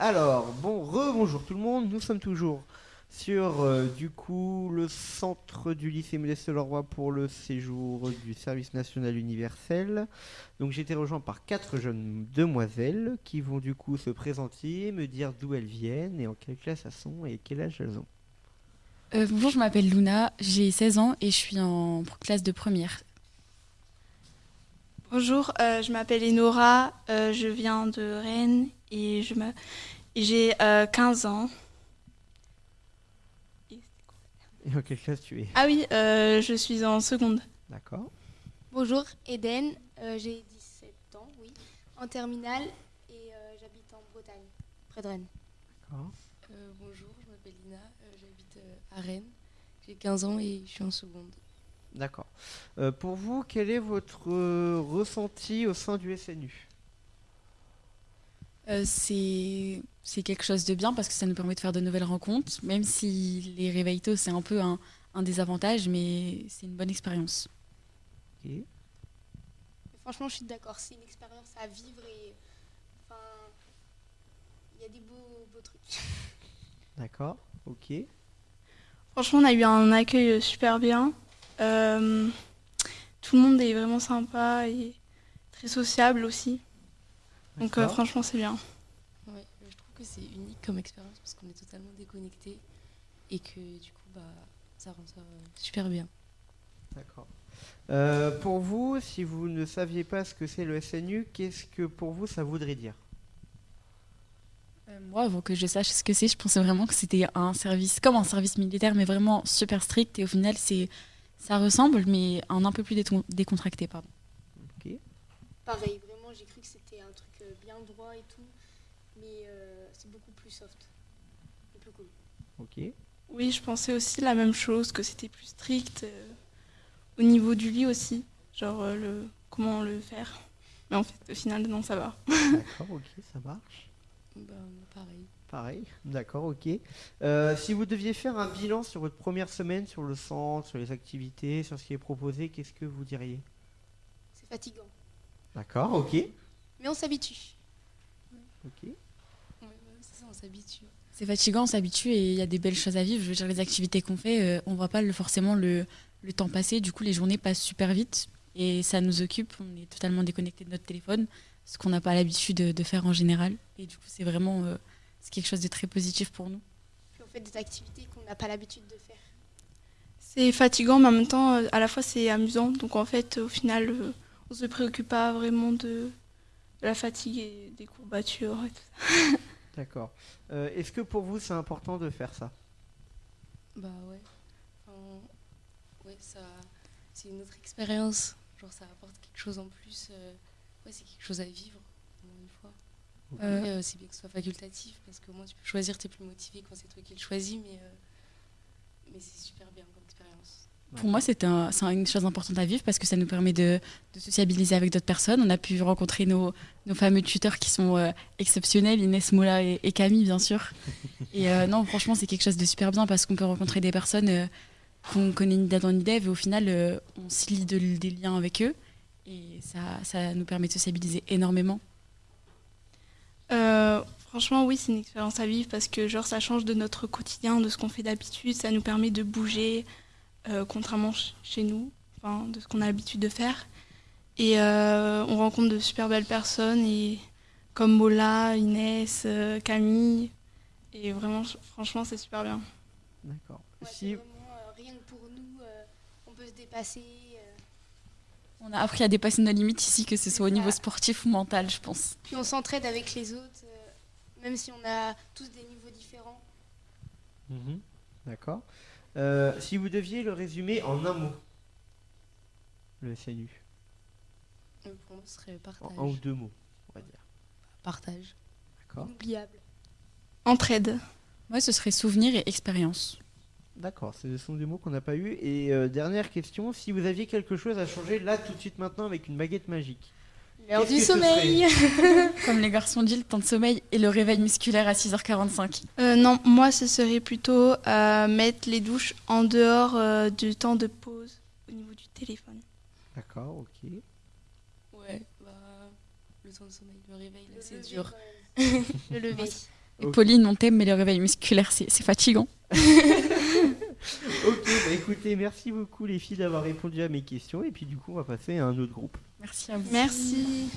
Alors, bon, rebonjour tout le monde, nous sommes toujours sur euh, du coup le centre du lycée Modeste Leroy pour le séjour du service national universel. Donc j'ai été rejoint par quatre jeunes demoiselles qui vont du coup se présenter, me dire d'où elles viennent et en quelle classe elles sont et quel âge elles ont. Euh, bonjour, je m'appelle Luna, j'ai 16 ans et je suis en classe de première. Bonjour, euh, je m'appelle Enora, euh, je viens de Rennes et je me- j'ai euh, 15 ans. Et en quelle classe tu es? Ah oui, euh, je suis en seconde. D'accord. Bonjour, Eden, euh, j'ai 17 ans, oui, en terminale et euh, j'habite en Bretagne, près de Rennes. D'accord. Euh, bonjour, je m'appelle Lina, euh, j'habite euh, à Rennes. J'ai 15 ans et je suis en seconde. D'accord. Euh, pour vous, quel est votre euh, ressenti au sein du SNU Euh, c'est c'est quelque chose de bien parce que ça nous permet de faire de nouvelles rencontres, même si les réveils tôt, c'est un peu un, un désavantage, mais c'est une bonne expérience. Franchement, je suis d'accord, c'est une expérience à vivre et enfin, il y a des beaux, beaux trucs. D'accord. Ok. Franchement, on a eu un accueil super bien. Euh, tout le monde est vraiment sympa et très sociable aussi. Donc euh, franchement, c'est bien. Ouais, je trouve que c'est unique comme expérience parce qu'on est totalement déconnecté et que du coup, bah, ça rend ça euh, super bien. D'accord. Euh, pour vous, si vous ne saviez pas ce que c'est le SNU, qu'est-ce que pour vous ça voudrait dire? Euh, moi, avant que je sache ce que c'est, je pensais vraiment que c'était un service, comme un service militaire, mais vraiment super strict. Et au final, c'est ça ressemble, mais un un peu plus décontracté, pardon. Ok. Pareil, vraiment, j'ai cru que c'était un truc euh, bien droit et tout, mais euh, c'est beaucoup plus soft et plus cool. Ok. Oui, je pensais aussi la même chose, que c'était plus strict euh, au niveau du lit aussi, genre euh, le comment le faire. Mais en fait, au final, non, ça va. D'accord. Ok. Ça marche. Bah, pareil. Pareil. D'accord. Ok. Euh, si vous deviez faire un bilan sur votre première semaine, sur le centre, sur les activités, sur ce qui est proposé, qu'est-ce que vous diriez? C'est fatigant, D'accord. Ok. mais on s'habitue. Ok. Ouais, c'est ça, on s'habitue. C'est fatigant, on s'habitue et il y a des belles choses à vivre. Je veux dire, les activités qu'on fait, euh, on voit pas le- forcément le, le temps passer. Du coup, les journées passent super vite et ça nous occupe. On est totalement déconnecté de notre téléphone, ce qu'on n'a pas l'habitude de, de faire en général. Et du coup, c'est vraiment euh, c'est quelque chose de très positif pour nous. Puis on fait des activités qu'on n'a pas l'habitude de faire. C'est fatigant, mais en même temps, euh, à la fois, c'est amusant. Donc en fait, au final, euh, on se préoccupe pas vraiment de, la fatigue et des courbatures et tout ça. D'accord. Euh, Est-ce que pour vous c'est important de faire ça? Bah ouais. Enfin, ouais, ça, c'est une autre expérience. Genre, ça apporte quelque chose en plus. euh, ouais, c'est quelque chose à vivre, au moins une fois. Après, euh, c'est bien que ce soit facultatif parce qu'au moins tu peux choisir, t'es plus motivé quand c'est toi qui le choisis, mais, euh, mais c'est super bien comme expérience. Pour moi, c'est un, c'est une chose importante à vivre parce que ça nous permet de, de sociabiliser avec d'autres personnes. On a pu rencontrer nos, nos fameux tuteurs qui sont euh, exceptionnels, Inès Moula et, et Camille, bien sûr. Et euh, non, franchement, c'est quelque chose de super bien parce qu'on peut rencontrer des personnes euh, qu'on connaît ni d'Adam ni d'Ève et au final, euh, on se lie de- des liens avec eux. Et ça, ça nous permet de sociabiliser énormément. Euh, franchement, oui, c'est une expérience à vivre parce que genre ça change de notre quotidien, de ce qu'on fait d'habitude. Ça nous permet de bouger, euh, contrairement ch- chez nous, enfin, de ce qu'on a l'habitude de faire. Et euh, on rencontre de super belles personnes, et, comme Mola, Inès, euh, Camille. Et vraiment, ch- franchement, c'est super bien. D'accord. Ouais, Si- euh, rien que pour nous, euh, on peut se dépasser. euh, On a appris à dépasser nos limites ici, que ce soit au niveau sportif ou mental, je pense. puis on s'entraide avec les autres, euh, même si on a tous des niveaux différents. Mhm. D'accord. Euh, si vous deviez le résumer en un mot, le SNU, pour moi, ce serait en partage. un ou deux mots, on va dire. Partage. D'accord. Inoubliable. Entraide. Moi, ce serait souvenir et expérience. D'accord, ce sont des mots qu'on n'a pas eu. Et euh, dernière question, si vous aviez quelque chose à changer là tout de suite maintenant avec une baguette magique. L'heure du sommeil. Comme les garçons disent, le temps de sommeil et le réveil musculaire à 6h45. Euh, non, moi, ce serait plutôt euh, mettre les douches en dehors euh, du temps de pause au niveau du téléphone. D'accord, ok. Ouais, bah, le temps de sommeil, le réveil, là, c'est lever, dur. Le lever. Pauline, on t'aime, mais le réveil musculaire, c'est c'est fatigant. Ok, bah écoutez, merci beaucoup les filles d'avoir répondu à mes questions. Et puis du coup, on va passer à un autre groupe. Merci à vous. Merci.